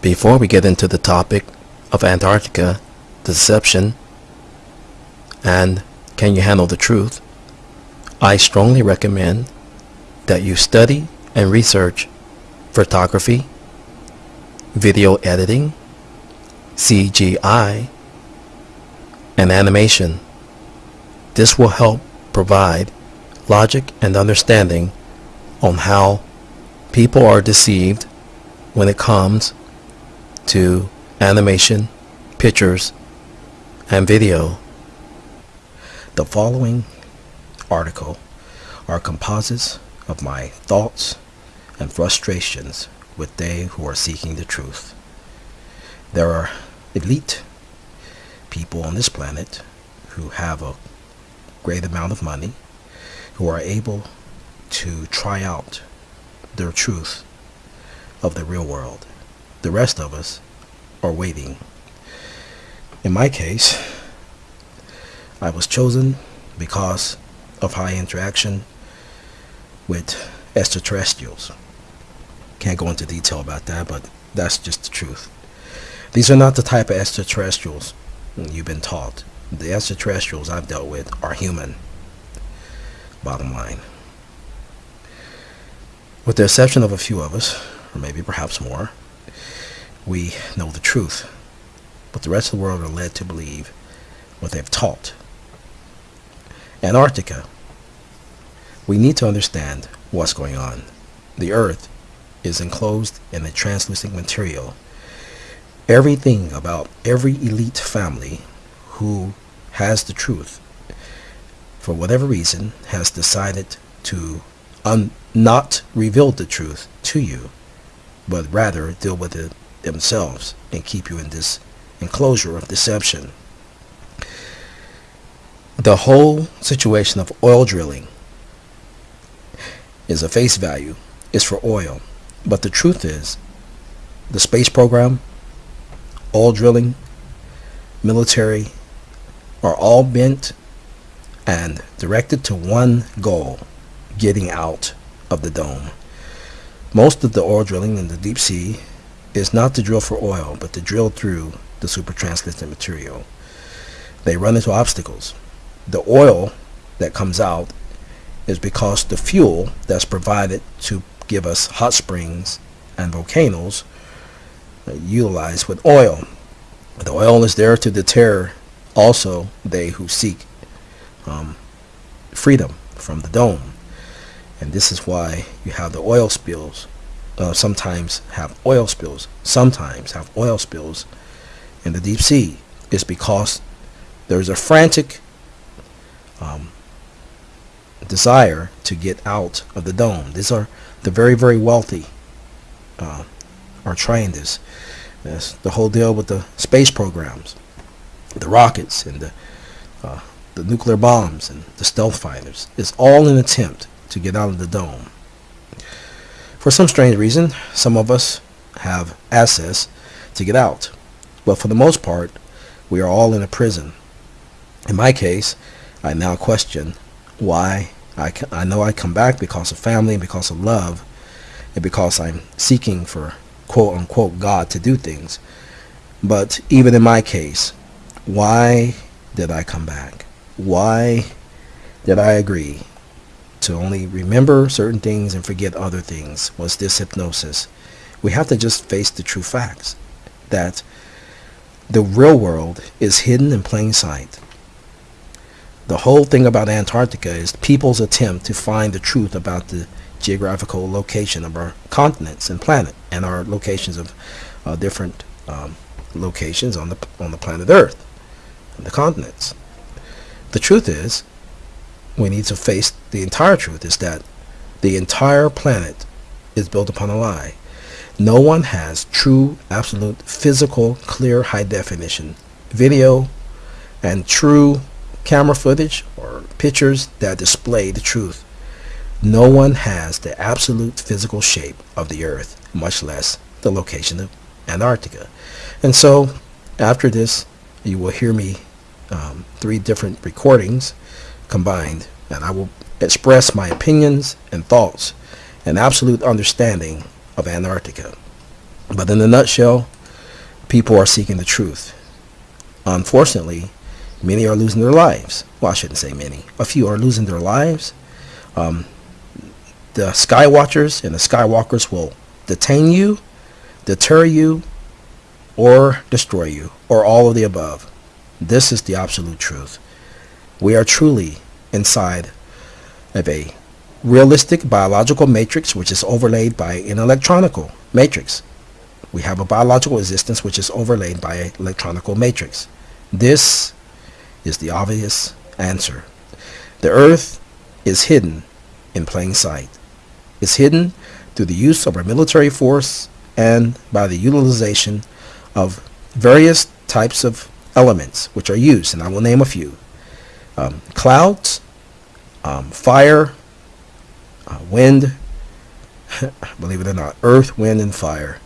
Before we get into the topic of Antarctica, deception, and can you handle the truth, I strongly recommend that you study and research photography, video editing, CGI, and animation. This will help provide logic and understanding on how people are deceived when it comes to animation, pictures, and video. The following article are composites of my thoughts and frustrations with they who are seeking the truth. There are elite people on this planet who have a great amount of money, who are able to try out their truth of the real world. The rest of us are waiting. In my case, I was chosen because of high interaction with extraterrestrials. Can't go into detail about that, but that's just the truth. These are not the type of extraterrestrials you've been taught. The extraterrestrials I've dealt with are human. Bottom line. With the exception of a few of us, or maybe perhaps more, we know the truth. But the rest of the world are led to believe what they've taught. Antarctica. We need to understand what's going on. The Earth is enclosed in a translucent material. Everything about every elite family who has the truth, for whatever reason, has decided to not reveal the truth to you, but rather deal with it themselves and keep you in this enclosure of deception. The whole situation of oil drilling is a face value, is for oil. But the truth is, the space program, oil drilling, military, are all bent and directed to one goal, getting out of the dome. Most of the oil drilling in the deep sea is not to drill for oil, but to drill through the super translucent material. They run into obstacles. The oil that comes out is because the fuel that's provided to give us hot springs and volcanoes uh, utilized with oil. The oil is there to deter also they who seek um, freedom from the dome. And this is why you have the oil spills. Uh, sometimes have oil spills. Sometimes have oil spills in the deep sea. It's because there's a frantic um, desire to get out of the dome. These are the very, very wealthy uh, are trying this. That's the whole deal with the space programs, the rockets and the uh, the nuclear bombs and the stealth fighters. It's all an attempt to get out of the dome. For some strange reason, some of us have access to get out. But for the most part, we are all in a prison. In my case, I now question why I, I know I come back because of family, and because of love, and because I'm seeking for quote unquote God to do things. But even in my case, why did I come back? Why did I agree to only remember certain things and forget other things? Was this hypnosis? We have to just face the true facts that the real world is hidden in plain sight. The whole thing about Antarctica is people's attempt to find the truth about the geographical location of our continents and planet and our locations of uh, different um, locations on the on the planet Earth and the continents. The truth is, we need to face the entire truth is that the entire planet is built upon a lie. No one has true, absolute, physical, clear, high definition video and true camera footage or pictures that display the truth. No one has the absolute physical shape of the earth, much less the location of Antarctica. And so after this, you will hear me um, three different recordings combined, and I will express my opinions and thoughts and absolute understanding of Antarctica. But in a nutshell, people are seeking the truth. Unfortunately, many are losing their lives. Well, I shouldn't say many. A few are losing their lives. Um, the Skywatchers and the Skywalkers will detain you, deter you, or destroy you, or all of the above. This is the absolute truth. We are truly inside of a realistic biological matrix which is overlaid by an electronical matrix. We have a biological existence which is overlaid by an electronical matrix. This is the obvious answer. The earth is hidden in plain sight. It's hidden through the use of our military force and by the utilization of various types of elements which are used, and I will name a few. Um, clouds, um, fire, uh, wind, believe it or not, earth, wind, and fire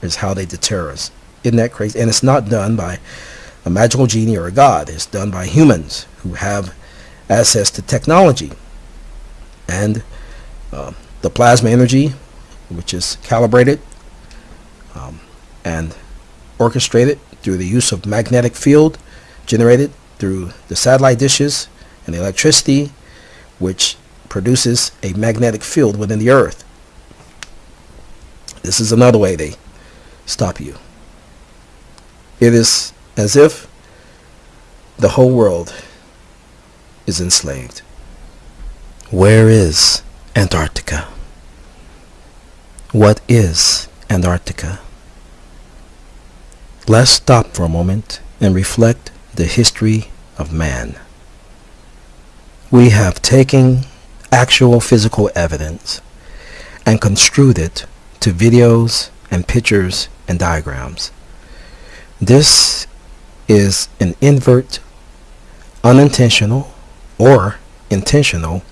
is how they deter us. Isn't that crazy? And it's not done by a magical genie or a god. It's done by humans who have access to technology. And uh, the plasma energy, which is calibrated um, and orchestrated through the use of magnetic field generated through the satellite dishes and electricity, which produces a magnetic field within the earth. This is another way they stop you. It is as if the whole world is enslaved. Where is Antarctica? What is Antarctica? Let's stop for a moment and reflect the history of man. We have taken actual physical evidence and construed it to videos and pictures and diagrams. This is an invert, unintentional, or intentional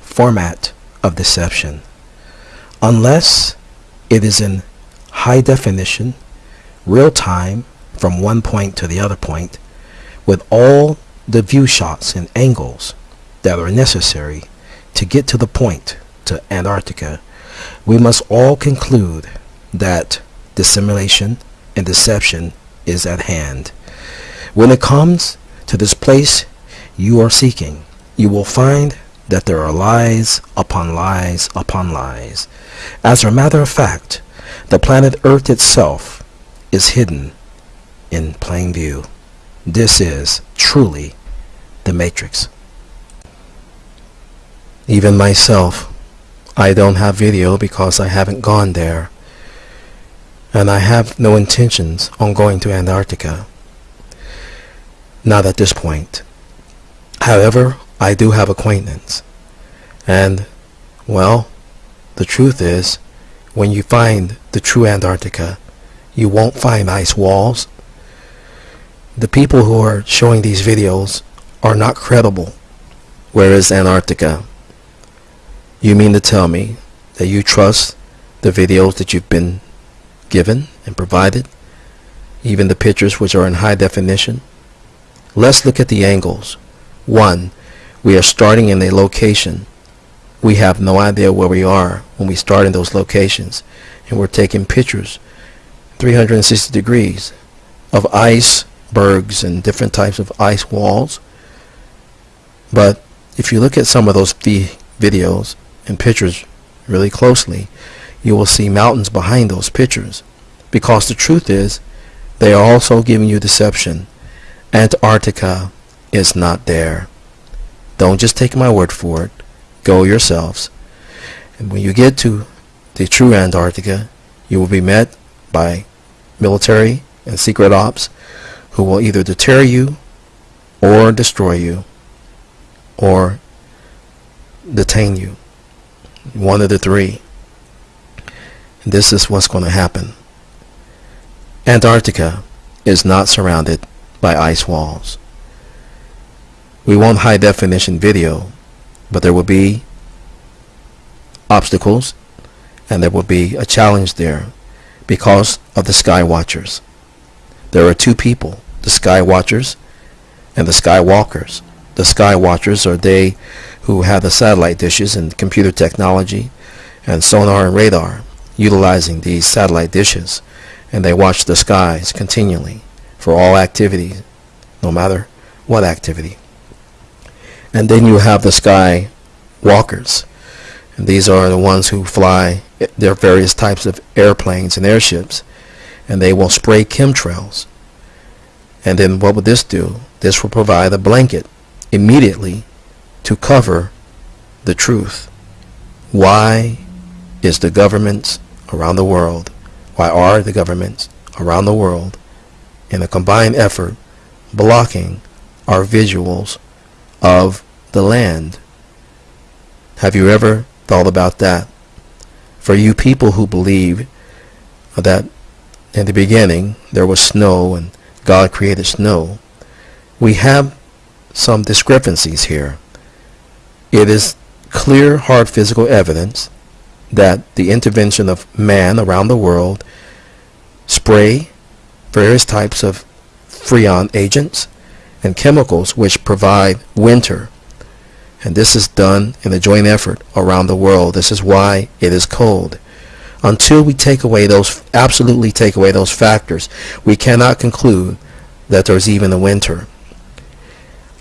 format of deception unless it is in high definition, real time, from one point to the other point, with all the view shots and angles that are necessary to get to the point to Antarctica, we must all conclude that dissimulation and deception is at hand. When it comes to this place you are seeking, you will find that there are lies upon lies upon lies. As a matter of fact, the planet Earth itself is hidden in plain view. This is truly the Matrix. Even myself, I don't have video because I haven't gone there. And I have no intentions on going to Antarctica. Not at this point. However, I do have acquaintance. And, well, the truth is, when you find the true Antarctica, you won't find ice walls. The people who are showing these videos are not credible. Where is Antarctica? You mean to tell me that you trust the videos that you've been given and provided? Even the pictures which are in high definition? Let's look at the angles. One, we are starting in a location. We have no idea where we are when we start in those locations. And we're taking pictures 360 degrees of icebergs and different types of ice walls. But if you look at some of those videos, and pictures really closely, you will see mountains behind those pictures. Because the truth is, they are also giving you deception. Antarctica is not there. Don't just take my word for it. Go yourselves. And when you get to the true Antarctica, you will be met by military and secret ops who will either deter you or destroy you or detain you one of the three. This is what's going to happen. Antarctica is not surrounded by ice walls. We want high definition video, but there will be obstacles and there will be a challenge there because of the Sky Watchers. There are two people, the Sky Watchers and the Skywalkers. The Sky Watchers are they who have the satellite dishes and computer technology and sonar and radar utilizing these satellite dishes and they watch the skies continually for all activity, no matter what activity. And then you have the sky walkers. And these are the ones who fly their various types of airplanes and airships. And they will spray chemtrails. And then what would this do? This will provide a blanket immediately to cover the truth. Why is the governments around the world, why are the governments around the world in a combined effort blocking our visuals of the land? Have you ever thought about that? For you people who believe that in the beginning there was snow and God created snow, we have some discrepancies here. It is clear, hard physical evidence that the intervention of man around the world spray various types of freon agents and chemicals which provide winter and this is done in a joint effort around the world. This is why it is cold. Until we take away those, absolutely take away those factors, we cannot conclude that there's even a winter.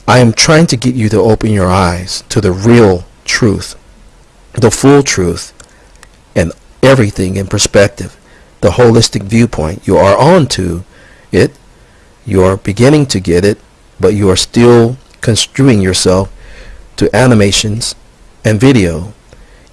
I am trying to get you to open your eyes to the real truth, the full truth, and everything in perspective, the holistic viewpoint. You are on to it. You are beginning to get it, but you are still construing yourself to animations and video,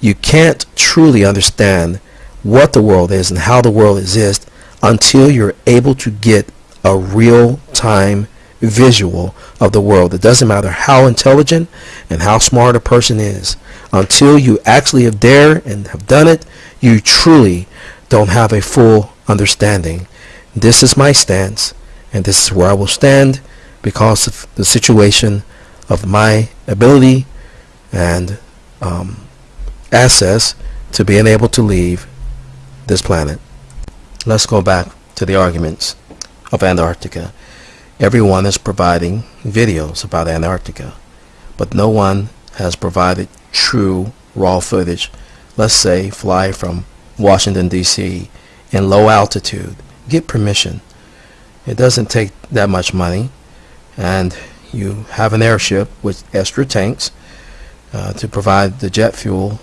you can't truly understand what the world is and how the world exists until you're able to get a real-time visual of the world. It doesn't matter how intelligent and how smart a person is. Until you actually have dared and have done it, you truly don't have a full understanding. This is my stance, and this is where I will stand because of the situation of my ability and um, access to being able to leave this planet. Let's go back to the arguments of Antarctica. Everyone is providing videos about Antarctica, but no one has provided true raw footage. Let's say fly from Washington D.C. in low altitude. Get permission. It doesn't take that much money and you have an airship with extra tanks uh, to provide the jet fuel,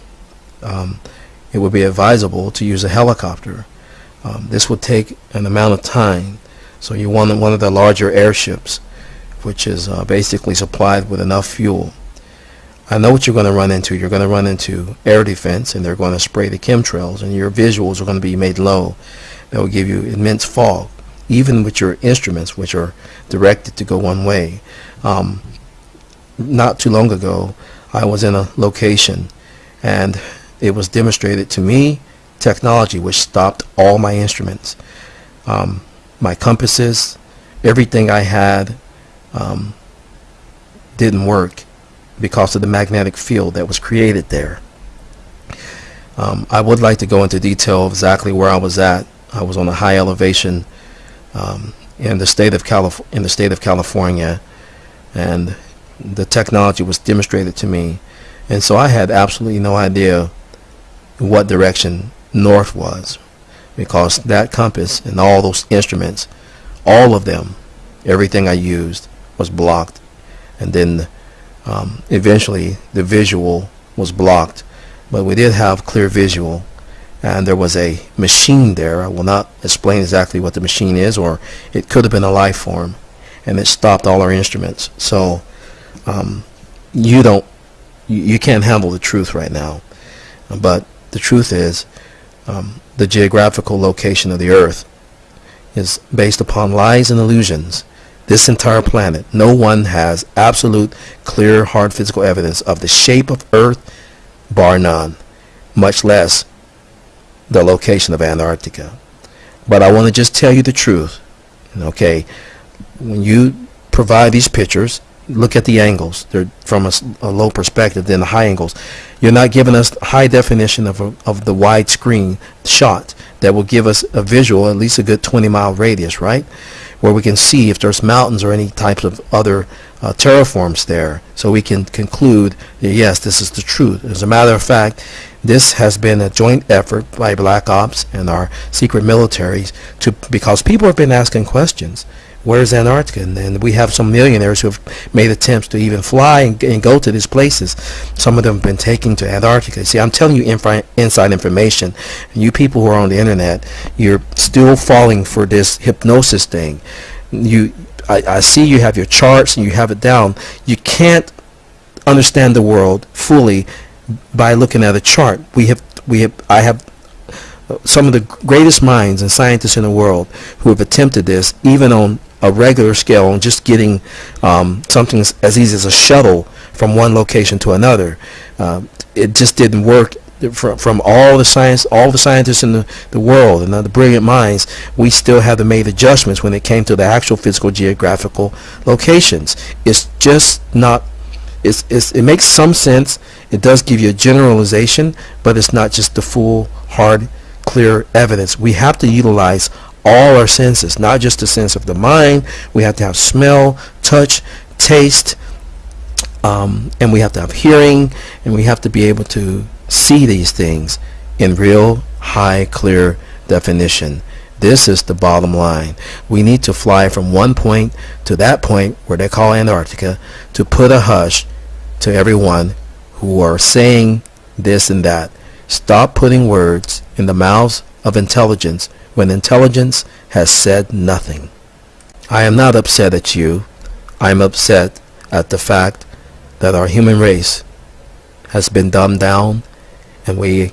um, it would be advisable to use a helicopter. Um, this would take an amount of time. So you want one of the larger airships, which is uh, basically supplied with enough fuel. I know what you're going to run into. You're going to run into air defense, and they're going to spray the chemtrails, and your visuals are going to be made low. That will give you immense fog, even with your instruments, which are directed to go one way. Um, not too long ago, I was in a location and it was demonstrated to me technology which stopped all my instruments. Um, my compasses, everything I had um, didn't work because of the magnetic field that was created there. Um, I would like to go into detail exactly where I was at. I was on a high elevation um, in the state of Calif in the state of California and the technology was demonstrated to me and so I had absolutely no idea what direction north was because that compass and all those instruments all of them everything I used was blocked and then um, eventually the visual was blocked but we did have clear visual and there was a machine there I will not explain exactly what the machine is or it could have been a life form and it stopped all our instruments. So um, you don't, you, you, can't handle the truth right now. But the truth is, um, the geographical location of the Earth is based upon lies and illusions. This entire planet, no one has absolute, clear, hard physical evidence of the shape of Earth, bar none, much less the location of Antarctica. But I want to just tell you the truth. Okay, when you provide these pictures, look at the angles. They're from a, a, low perspective than the high angles. You're not giving us high definition of, a, of the widescreen shot that will give us a visual, at least a good 20 mile radius, right? Where we can see if there's mountains or any types of other uh, terraforms there so we can conclude that yes, this is the truth. As a matter of fact, this has been a joint effort by Black Ops and our secret militaries to because people have been asking questions. Where's Antarctica? And, and we have some millionaires who have made attempts to even fly and, and go to these places. Some of them have been taken to Antarctica. See, I'm telling you inside information. You people who are on the internet, you're still falling for this hypnosis thing. You, I, I see you have your charts and you have it down. You can't understand the world fully by looking at a chart. We have, we have, I have some of the greatest minds and scientists in the world who have attempted this, even on a regular scale on just getting um, something as easy as a shuttle from one location to another. Uh, it just didn't work from, from all the science, all the scientists in the, the world and the brilliant minds, we still have to make adjustments when it came to the actual physical geographical locations. It's just not, it's, it's, it makes some sense. It does give you a generalization, but it's not just the full, hard, clear evidence. We have to utilize all our senses, not just the sense of the mind. We have to have smell, touch, taste, um, and we have to have hearing, and we have to be able to see these things in real, high, clear definition. This is the bottom line. We need to fly from one point to that point where they call Antarctica to put a hush to everyone who are saying this and that. Stop putting words in the mouths of intelligence when intelligence has said nothing. I am not upset at you. I am upset at the fact that our human race has been dumbed down and we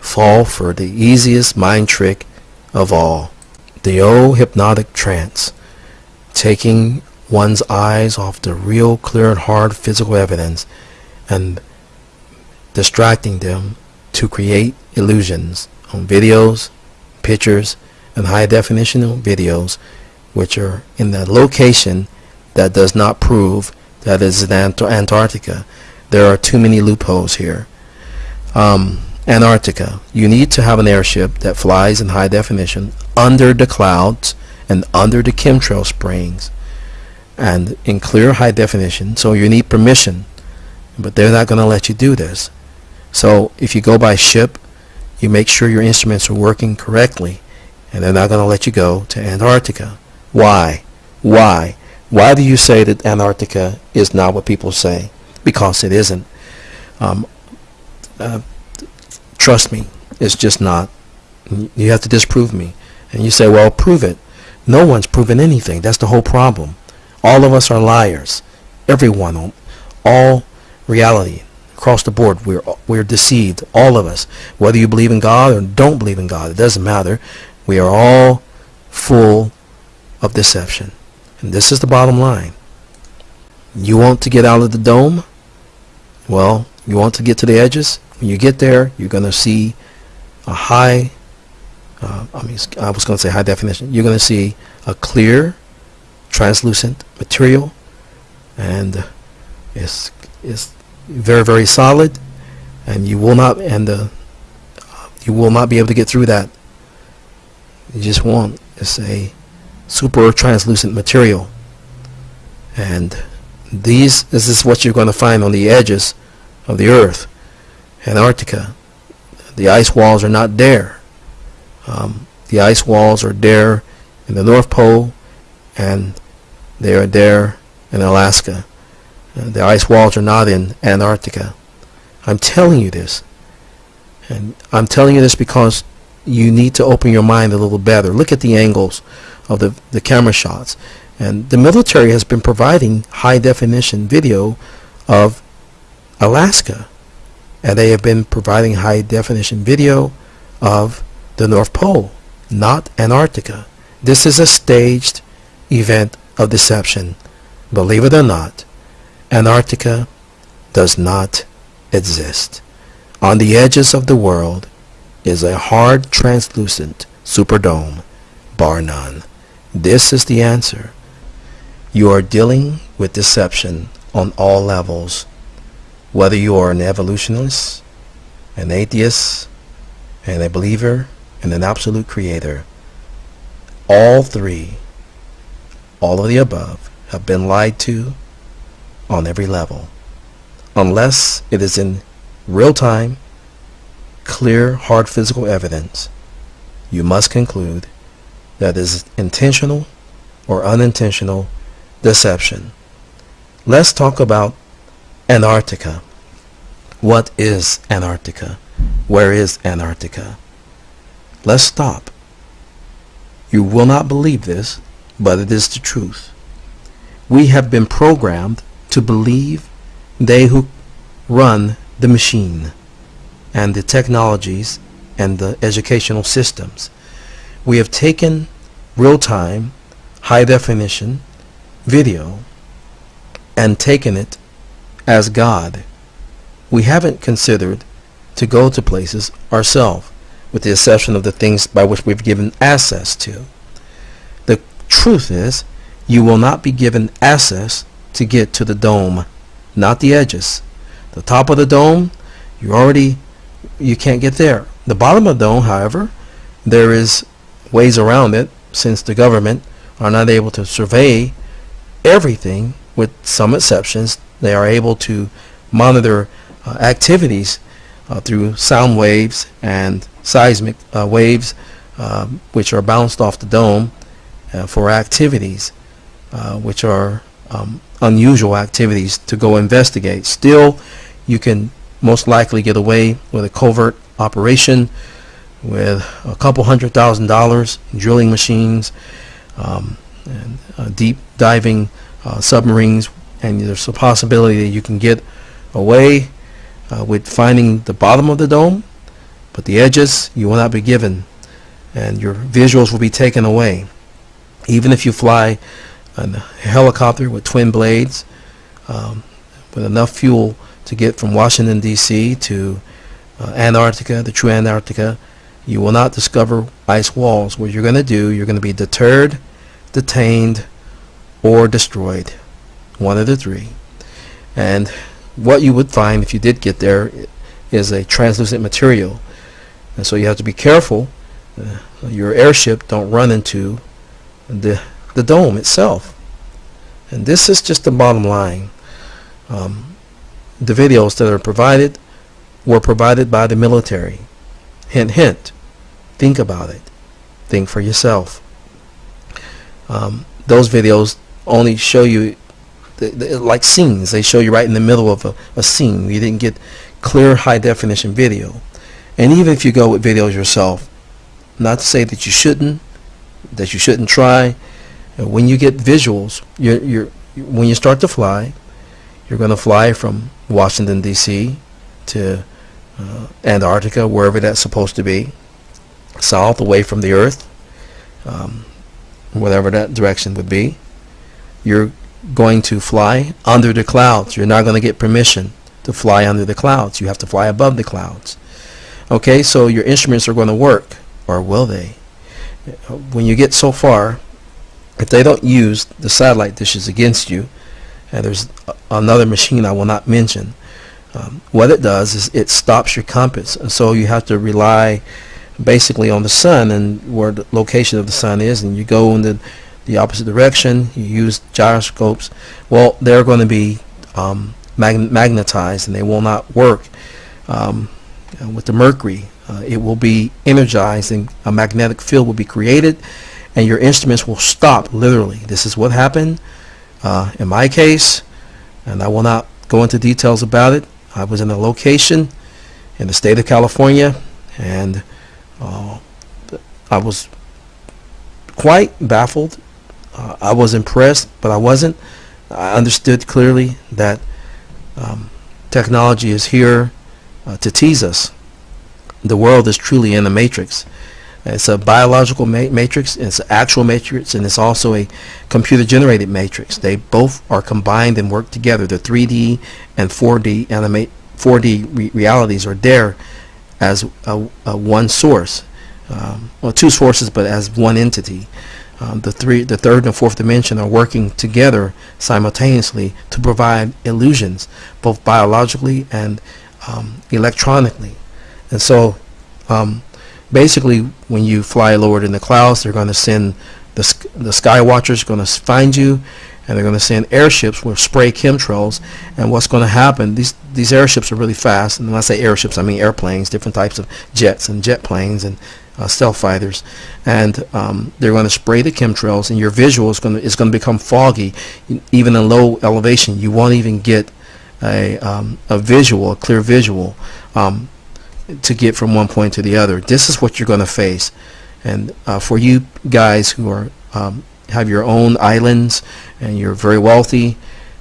fall for the easiest mind trick of all. The old hypnotic trance, taking one's eyes off the real clear and hard physical evidence and distracting them to create illusions on videos, pictures, and high definition videos which are in the location that does not prove that is in Ant Antarctica. There are too many loopholes here. Um, Antarctica. You need to have an airship that flies in high definition under the clouds and under the chemtrail springs and in clear high definition. So you need permission. But they're not going to let you do this. So if you go by ship, you make sure your instruments are working correctly and they're not going to let you go to Antarctica. Why? Why? Why do you say that Antarctica is not what people say? Because it isn't. Um, uh, trust me, it's just not. You have to disprove me. And you say, well, prove it. No one's proven anything. That's the whole problem. All of us are liars. Everyone, all reality, across the board, we're, we're deceived. All of us. Whether you believe in God or don't believe in God, it doesn't matter. We are all full of deception. And this is the bottom line. You want to get out of the dome? Well, you want to get to the edges? When you get there, you're going to see a high, uh, I mean, I was going to say high definition. You're going to see a clear, translucent material, and it's, it's very, very solid, and you will not, and uh, you will not be able to get through that. You just want is a super translucent material. And these this is what you're going to find on the edges of the earth Antarctica. The ice walls are not there. Um, the ice walls are there in the North Pole and they are there in Alaska Uh, the ice walls are not in Antarctica I'm telling you this and I'm telling you this because you need to open your mind a little better. Look at the angles of the, the camera shots. And the military has been providing high definition video of Alaska. And they have been providing high definition video of the North Pole, not Antarctica. This is a staged event of deception. Believe it or not, Antarctica does not exist. On the edges of the world, is a hard translucent superdome, bar none. This is the answer. You are dealing with deception on all levels, whether you are an evolutionist, an atheist, and a believer in an absolute creator. All three, all of the above, have been lied to on every level. Unless it is in real time, clear, hard physical evidence, you must conclude that is intentional or unintentional deception. Let's talk about Antarctica. What is Antarctica? Where is Antarctica? Let's stop. You will not believe this, but it is the truth. We have been programmed to believe they who run the machine and the technologies and the educational systems. We have taken real-time, high-definition video and taken it as God. We haven't considered to go to places ourselves, with the exception of the things by which we've given access to. The truth is, you will not be given access to get to the dome, not the edges. The top of the dome, you already, you can't get there. The bottom of the dome, however, there is ways around it since the government are not able to survey everything with some exceptions. They are able to monitor uh, activities uh, through sound waves and seismic uh, waves um, which are bounced off the dome uh, for activities uh, which are um, unusual activities to go investigate. Still, you can most likely get away with a covert operation with a couple hundred thousand dollars, drilling machines, um, and uh, deep diving uh, submarines, and there's a possibility that you can get away uh, with finding the bottom of the dome, but the edges you will not be given, and your visuals will be taken away. Even if you fly a helicopter with twin blades, um, with enough fuel to get from Washington D.C. to uh, Antarctica, the true Antarctica, you will not discover ice walls. What you're going to do, you're going to be deterred, detained, or destroyed. One of the three. And what you would find if you did get there is a translucent material. And so you have to be careful uh, your airship don't run into the, the dome itself. And this is just the bottom line. Um, the videos that are provided were provided by the military. Hint, hint. Think about it. Think for yourself. Um, those videos only show you the, the, like scenes. They show you right in the middle of a, a scene. You didn't get clear high definition video. And even if you go with videos yourself, not to say that you shouldn't, that you shouldn't try. When you get visuals, you're, you're, when you start to fly, you're going to fly from Washington, D.C. to uh, Antarctica, wherever that's supposed to be, south away from the Earth, um, whatever that direction would be. You're going to fly under the clouds. You're not going to get permission to fly under the clouds. You have to fly above the clouds. Okay, so your instruments are going to work, or will they? When you get so far, if they don't use the satellite dishes against you, and there's another machine I will not mention, um, what it does is it stops your compass. And so you have to rely basically on the sun and where the location of the sun is, and you go in the, the opposite direction. You use gyroscopes. Well, they're going to be um, mag magnetized, and they will not work um, with the mercury. Uh, it will be energized, and a magnetic field will be created, and your instruments will stop. Literally, this is what happened uh, in my case, and I will not go into details about it. I was in a location in the state of California, and uh, I was quite baffled. Uh, I was impressed, but I wasn't. I understood clearly that um, technology is here uh, to tease us. The world is truly in the matrix. It's a biological ma matrix, it's an actual matrix, and it's also a computer-generated matrix. They both are combined and work together. The 3D and 4D animate 4D re realities are there as a, a one source, um, well, two sources, but as one entity. Um, the three, the third and fourth dimension are working together simultaneously to provide illusions, both biologically and um, electronically. And so, um, basically, when you fly lower in the clouds, they're going to send the the sky watchers going to find you, and they're going to send airships with spray chemtrails. And what's going to happen? These these airships are really fast, and when I say airships, I mean airplanes, different types of jets and jet planes and uh, stealth fighters, and um, they're going to spray the chemtrails, and your visual is going to is going to become foggy, even in low elevation. You won't even get a um, a visual, a clear visual, um, to get from one point to the other. This is what you're going to face, and uh, for you guys who are um, have your own islands and you're very wealthy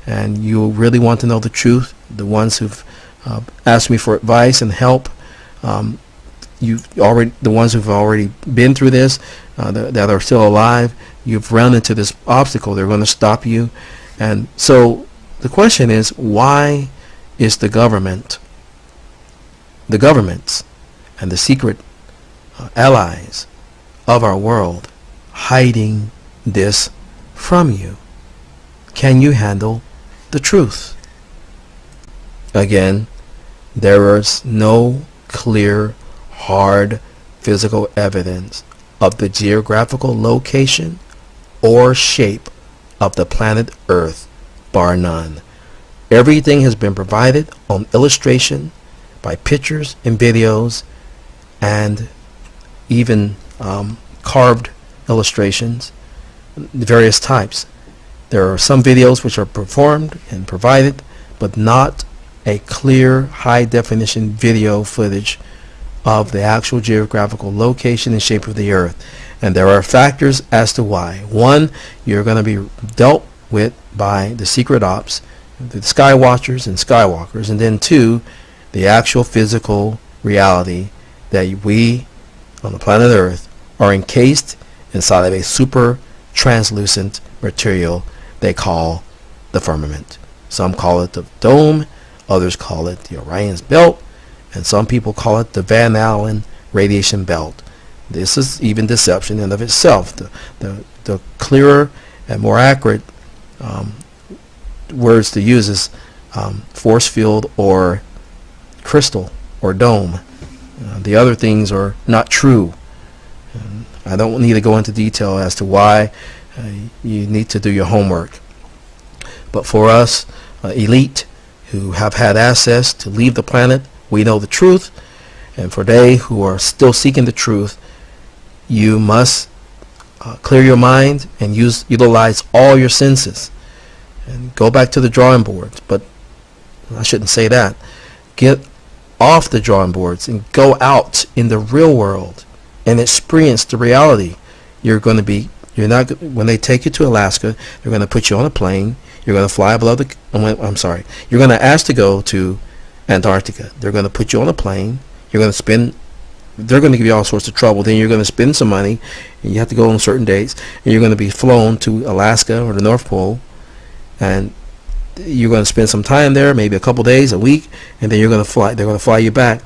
and you really want to know the truth, the ones who've uh, asked me for advice and help, um, you've already the ones who've already been through this uh, that, that are still alive, you've run into this obstacle. They're going to stop you, and so the question is, why is the government, the governments, and the secret uh, allies of our world hiding this from you? Can you handle the truth? Again, there is no clear, hard physical evidence of the geographical location or shape of the planet Earth, bar none. Everything has been provided on illustration by pictures and videos and even um, carved illustrations various types. There are some videos which are performed and provided, but not a clear high definition video footage of the actual geographical location and shape of the earth. And there are factors as to why. One, you're going to be dealt with by the secret ops, the sky watchers and skywalkers. And then two, the actual physical reality that we on the planet earth are encased inside of a super translucent material they call the firmament. Some call it the dome, others call it the Orion's belt, and some people call it the Van Allen radiation belt. This is even deception in of itself. The, the, the clearer and more accurate um, words to use is um, force field or crystal or dome. Uh, the other things are not true. I don't need to go into detail as to why uh, you need to do your homework. But for us, uh, elite, who have had access to leave the planet, we know the truth. And for they who are still seeking the truth, you must uh, clear your mind and use utilize all your senses and go back to the drawing boards. But I shouldn't say that. Get off the drawing boards and go out in the real world and experience the reality. You're going to be, you're not, when they take you to Alaska, they're going to put you on a plane. You're going to fly above the, I'm sorry, you're going to ask to go to Antarctica. They're going to put you on a plane. You're going to spend, they're going to give you all sorts of trouble. Then you're going to spend some money, and you have to go on certain dates, and you're going to be flown to Alaska or the North Pole, and you're going to spend some time there, maybe a couple days, a week, and then you're going to fly. They're going to fly you back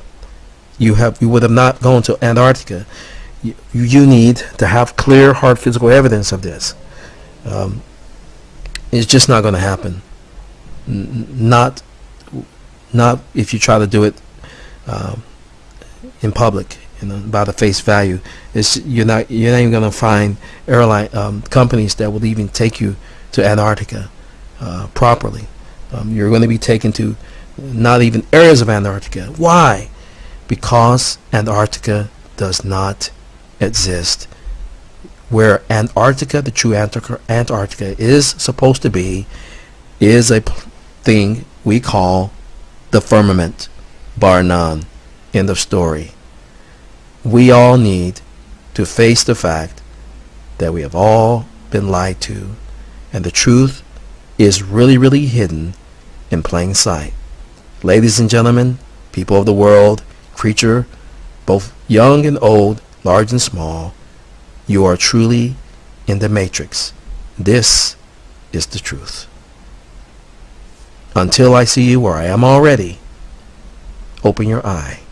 you have you would have not gone to Antarctica. You, you need to have clear, hard physical evidence of this. Um, it's just not going to happen. N not not if you try to do it um, in public you know, by the face value. It's you're not you're not even going to find airline um, companies that will even take you to Antarctica uh, properly. Um, you're going to be taken to not even areas of Antarctica. Why? because Antarctica does not exist. Where Antarctica, the true Antarctica, is supposed to be, is a thing we call the firmament, bar none. End of story. We all need to face the fact that we have all been lied to, and the truth is really, really hidden in plain sight. Ladies and gentlemen, people of the world, creature, both young and old, large and small, you are truly in the matrix. This is the truth. Until I see you where I am already, open your eye